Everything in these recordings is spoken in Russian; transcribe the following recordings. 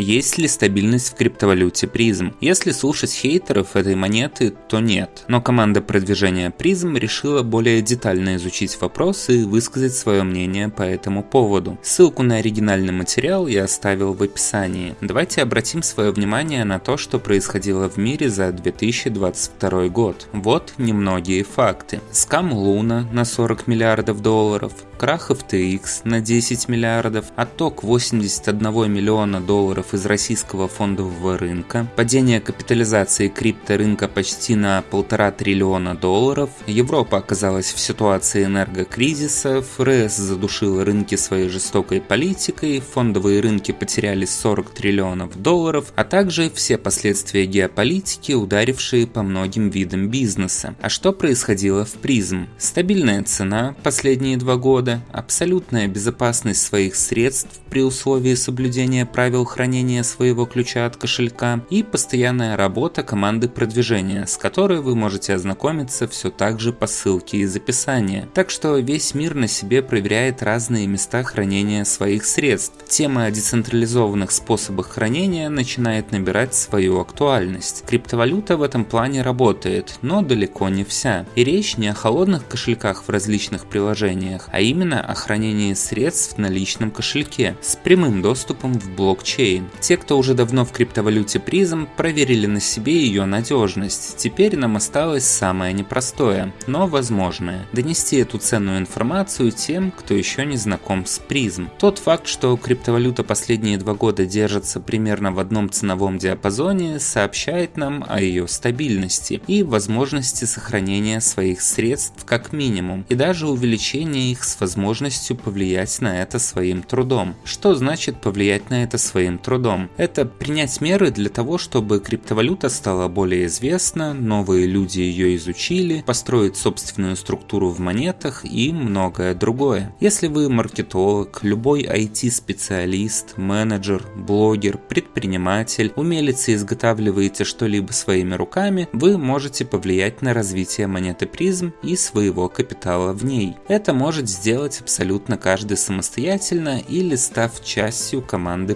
Есть ли стабильность в криптовалюте призм? Если слушать хейтеров этой монеты, то нет. Но команда продвижения призм решила более детально изучить вопрос и высказать свое мнение по этому поводу. Ссылку на оригинальный материал я оставил в описании. Давайте обратим свое внимание на то, что происходило в мире за 2022 год. Вот немногие факты. Скам Луна на 40 миллиардов долларов, крах FTX на 10 миллиардов, отток 81 миллиона долларов из российского фондового рынка, падение капитализации крипторынка почти на полтора триллиона долларов, Европа оказалась в ситуации энергокризиса, ФРС задушила рынки своей жестокой политикой, фондовые рынки потеряли 40 триллионов долларов, а также все последствия геополитики, ударившие по многим видам бизнеса. А что происходило в призм? Стабильная цена последние два года, абсолютная безопасность своих средств при условии соблюдения правил хранения своего ключа от кошелька и постоянная работа команды продвижения, с которой вы можете ознакомиться все так же по ссылке из описания. Так что весь мир на себе проверяет разные места хранения своих средств. Тема о децентрализованных способах хранения начинает набирать свою актуальность. Криптовалюта в этом плане работает, но далеко не вся. И речь не о холодных кошельках в различных приложениях, а именно о хранении средств на личном кошельке с прямым доступом в блокчейн. Те, кто уже давно в криптовалюте призм, проверили на себе ее надежность. Теперь нам осталось самое непростое, но возможное – донести эту ценную информацию тем, кто еще не знаком с призм. Тот факт, что криптовалюта последние два года держится примерно в одном ценовом диапазоне, сообщает нам о ее стабильности и возможности сохранения своих средств как минимум, и даже увеличения их с возможностью повлиять на это своим трудом. Что значит повлиять на это своим трудом? Это принять меры для того, чтобы криптовалюта стала более известна, новые люди ее изучили, построить собственную структуру в монетах и многое другое. Если вы маркетолог, любой IT-специалист, менеджер, блогер, предприниматель, умелец и изготавливаете что-либо своими руками, вы можете повлиять на развитие монеты призм и своего капитала в ней. Это может сделать делать абсолютно каждый самостоятельно или став частью команды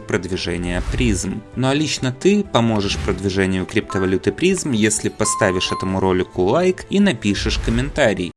продвижения призм. Ну а лично ты поможешь продвижению криптовалюты призм, если поставишь этому ролику лайк и напишешь комментарий.